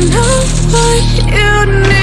know what you need